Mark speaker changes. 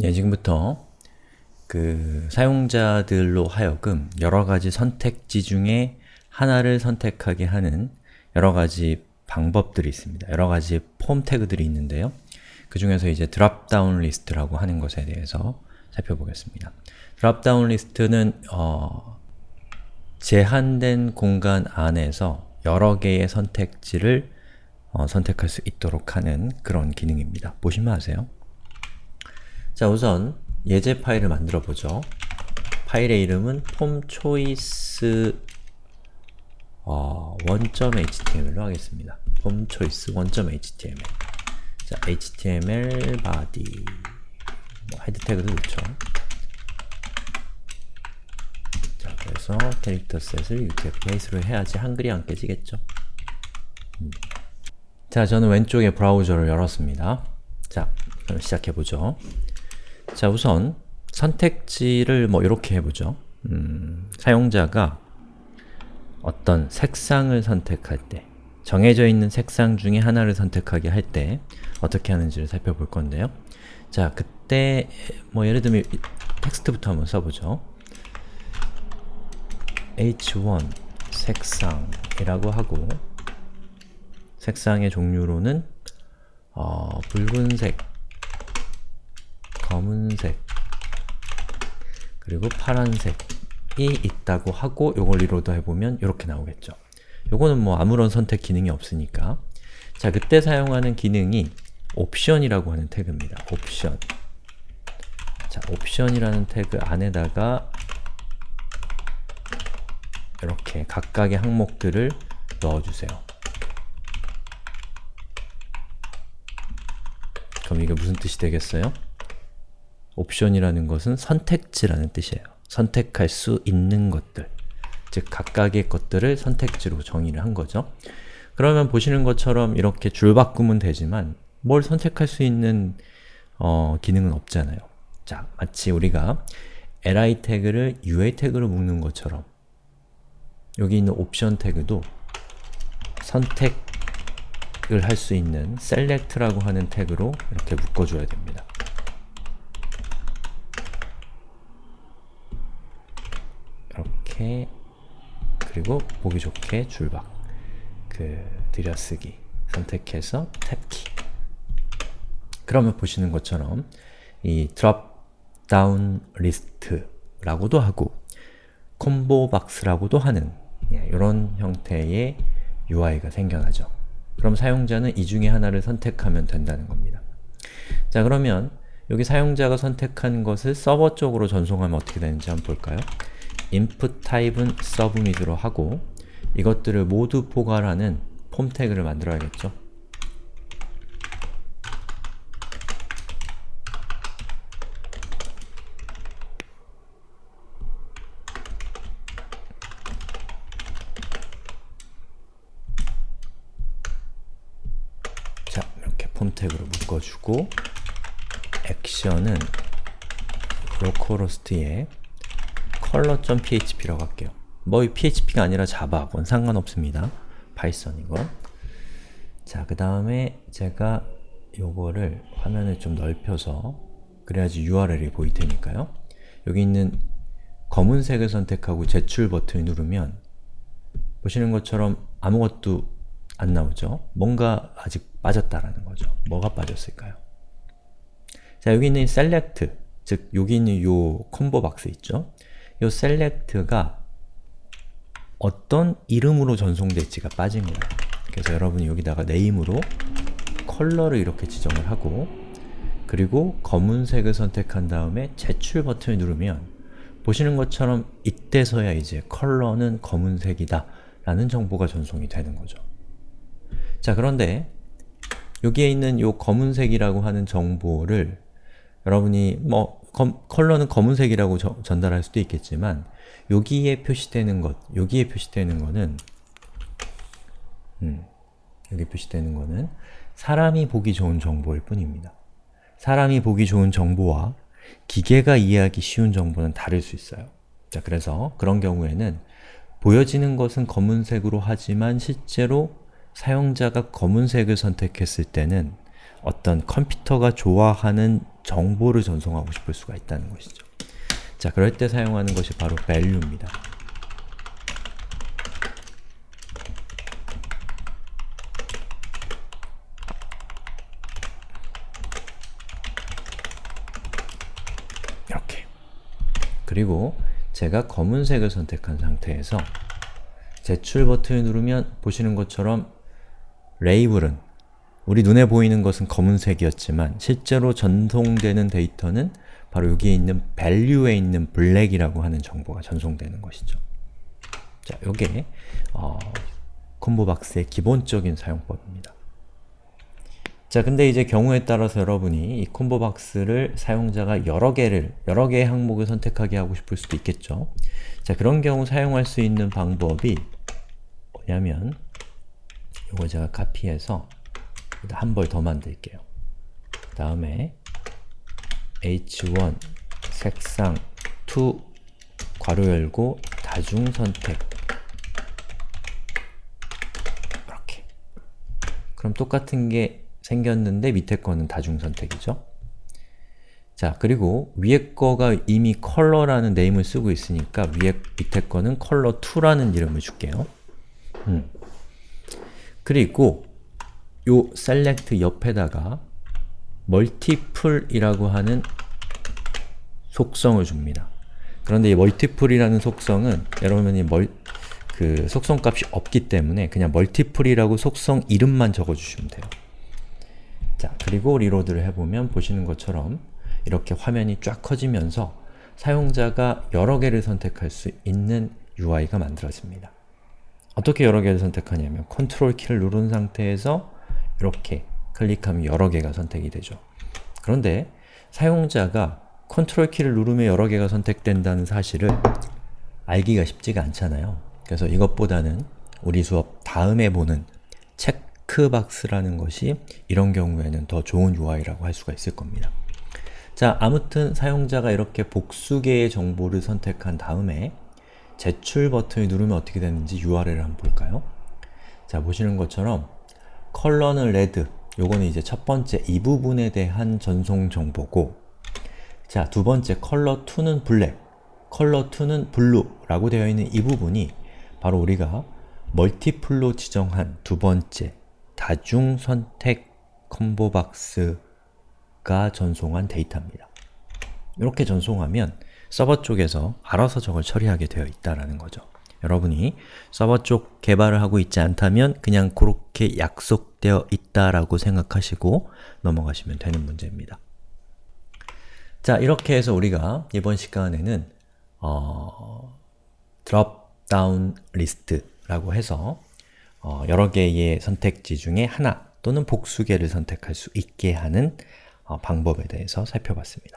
Speaker 1: 네, 지금부터 그 사용자들로 하여금 여러가지 선택지 중에 하나를 선택하게 하는 여러가지 방법들이 있습니다. 여러가지 form tag들이 있는데요. 그 중에서 이제 dropdown list라고 하는 것에 대해서 살펴보겠습니다. dropdown list는 어, 제한된 공간 안에서 여러 개의 선택지를 어, 선택할 수 있도록 하는 그런 기능입니다. 보시면 아세요. 자 우선 예제 파일을 만들어 보죠. 파일의 이름은 form choice 어, 1.html로 하겠습니다. form choice 1.html 자, html body 뭐 head tag도 좋죠. 자, 그래서 character set을 UTF-8로 해야지 한글이 안 깨지겠죠. 음. 자, 저는 왼쪽에 브라우저를 열었습니다. 자, 그럼 시작해보죠. 자, 우선 선택지를 뭐 이렇게 해보죠. 음, 사용자가 어떤 색상을 선택할 때 정해져 있는 색상 중에 하나를 선택하게 할 때 어떻게 하는지를 살펴볼 건데요. 자, 그때 뭐 예를 들면 텍스트부터 한번 써보죠. h1 색상이라고 하고 색상의 종류로는 어, 붉은색, 검은색, 그리고 파란색이 있다고 하고 요걸 reload 해보면 이렇게 나오겠죠. 요거는 뭐 아무런 선택 기능이 없으니까 자, 그때 사용하는 기능이 option이라고 하는 tag입니다. option 자, option이라는 tag 안에다가 이렇게 각각의 항목들을 넣어주세요. 그럼 이게 무슨 뜻이 되겠어요? 옵션이라는 것은 선택지라는 뜻이에요. 선택할 수 있는 것들 즉 각각의 것들을 선택지로 정의를 한 거죠. 그러면 보시는 것처럼 이렇게 줄 바꾸면 되지만 뭘 선택할 수 있는 어, 기능은 없잖아요. 자, 마치 우리가 li 태그를 ua 태그로 묶는 것처럼 여기 있는 옵션 태그도 선택을 할 수 있는 select라고 하는 태그로 이렇게 묶어줘야 됩니다. 이렇게 그리고 보기 좋게 줄박 그 들여쓰기 선택해서 탭키 그러면 보시는 것처럼 이 down list라고도 하고 콤보 박스라고도 하는 이런 형태의 UI가 생겨나죠. 그럼 사용자는 이 중에 하나를 선택하면 된다는 겁니다. 자 그러면 여기 사용자가 선택한 것을 서버 쪽으로 전송하면 어떻게 되는지 한번 볼까요? Input type은 submit으로 하고 이것들을 모두 포괄하는 폼 태그를 만들어야겠죠? 자, 이렇게 폼 태그로 묶어주고 액션은 로컬호스트에 color.php라고 할게요. 뭐 php가 아니라 자바, 건 상관없습니다. 파이썬이고 자, 그 다음에 제가 요거를 화면을 좀 넓혀서 그래야지 URL이 보일 테니까요. 여기 있는 검은색을 선택하고 제출 버튼을 누르면 보시는 것처럼 아무것도 안 나오죠? 뭔가 아직 빠졌다라는 거죠. 뭐가 빠졌을까요? 자, 여기 있는 select, 즉 여기 있는 요 콤보 박스 있죠? 이 select가 어떤 이름으로 전송될지가 빠집니다. 그래서 여러분이 여기다가 name으로 컬러를 이렇게 지정을 하고 그리고 검은색을 선택한 다음에 제출 버튼을 누르면 보시는 것처럼 이때서야 이제 컬러는 검은색이다 라는 정보가 전송이 되는 거죠. 자 그런데 여기에 있는 이 검은색이라고 하는 정보를 여러분이 뭐 검, 컬러는 검은색이라고 저, 전달할 수도 있겠지만 여기에 표시되는 것, 여기에 표시되는 거는 음, 여기 표시되는 거는 사람이 보기 좋은 정보일 뿐입니다. 사람이 보기 좋은 정보와 기계가 이해하기 쉬운 정보는 다를 수 있어요. 자, 그래서 그런 경우에는 보여지는 것은 검은색으로 하지만 실제로 사용자가 검은색을 선택했을 때는 어떤 컴퓨터가 좋아하는 정보를 전송하고 싶을 수가 있다는 것이죠. 자, 그럴 때 사용하는 것이 바로 value입니다. 이렇게 그리고 제가 검은색을 선택한 상태에서 제출 버튼을 누르면 보시는 것처럼 label은 우리 눈에 보이는 것은 검은색이었지만 실제로 전송되는 데이터는 바로 여기에 있는 value에 있는 black이라고 하는 정보가 전송되는 것이죠. 자, 요게 어, combo box의 기본적인 사용법입니다. 자, 근데 이제 경우에 따라서 여러분이 이 combo box를 사용자가 여러 개를, 여러 개의 항목을 선택하게 하고 싶을 수도 있겠죠. 자, 그런 경우 사용할 수 있는 방법이 뭐냐면 이거 제가 카피해서 한 벌 더 만들게요. 그 다음에 h1 색상 2 괄호 열고 다중 선택 이렇게 그럼 똑같은 게 생겼는데 밑에 거는 다중 선택이죠. 자, 그리고 위에 거가 이미 컬러라는 네임을 쓰고 있으니까 위에 밑에 거는 컬러2라는 이름을 줄게요. 음. 그리고 요 select 옆에다가 multiple이라고 하는 속성을 줍니다. 그런데 이 multiple이라는 속성은 여러분이 멀, 그 속성값이 없기 때문에 그냥 multiple이라고 속성 이름만 적어주시면 돼요. 자, 그리고 reload를 해보면 보시는 것처럼 이렇게 화면이 쫙 커지면서 사용자가 여러 개를 선택할 수 있는 UI가 만들어집니다. 어떻게 여러 개를 선택하냐면 컨트롤 키를 누른 상태에서 이렇게 클릭하면 여러 개가 선택이 되죠. 그런데 사용자가 컨트롤 키를 누르면 여러 개가 선택된다는 사실을 알기가 쉽지가 않잖아요. 그래서 이것보다는 우리 수업 다음에 보는 checkbox라는 것이 이런 경우에는 더 좋은 UI라고 할 수가 있을 겁니다. 자, 아무튼 사용자가 이렇게 복수 개의 정보를 선택한 다음에 제출 버튼을 누르면 어떻게 되는지 URL을 한번 볼까요? 자, 보시는 것처럼 color는 red, 요거는 이제 첫 번째 이 부분에 대한 전송 정보고 자, 두 번째 컬러 2는 black, 컬러 2는 blue라고 되어 있는 이 부분이 바로 우리가 multiple로 지정한 두 번째 다중 선택 combo box가 전송한 데이터입니다. 이렇게 전송하면 서버 쪽에서 알아서 저걸 처리하게 되어 있다는 거죠. 여러분이 서버 쪽 개발을 하고 있지 않다면 그냥 그렇게 약속 되어 있다라고 생각하시고 넘어가시면 되는 문제입니다. 자, 이렇게 해서 우리가 이번 시간에는 어, down list라고 해서 어, 여러 개의 선택지 중에 하나 또는 복수 개를 선택할 수 있게 하는 어, 방법에 대해서 살펴봤습니다.